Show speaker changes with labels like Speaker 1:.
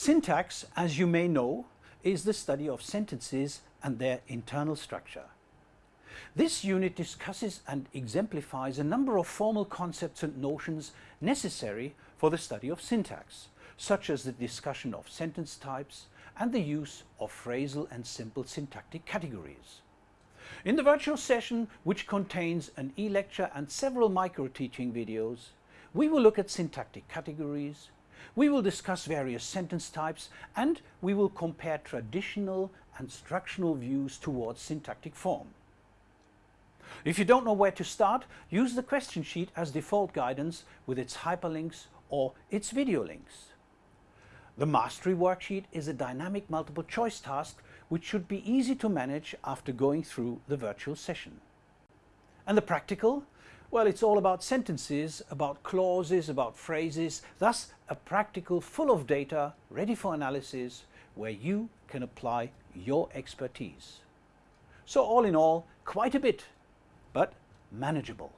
Speaker 1: Syntax, as you may know, is the study of sentences and their internal structure. This unit discusses and exemplifies a number of formal concepts and notions necessary for the study of syntax, such as the discussion of sentence types and the use of phrasal and simple syntactic categories. In the virtual session, which contains an e-lecture and several micro-teaching videos, we will look at syntactic categories, we will discuss various sentence types and we will compare traditional and structural views towards syntactic form. If you don't know where to start, use the question sheet as default guidance with its hyperlinks or its video links. The Mastery Worksheet is a dynamic multiple choice task which should be easy to manage after going through the virtual session. And the practical? Well, it's all about sentences, about clauses, about phrases, thus a practical full of data ready for analysis where you can apply your expertise. So all in all, quite a bit, but manageable.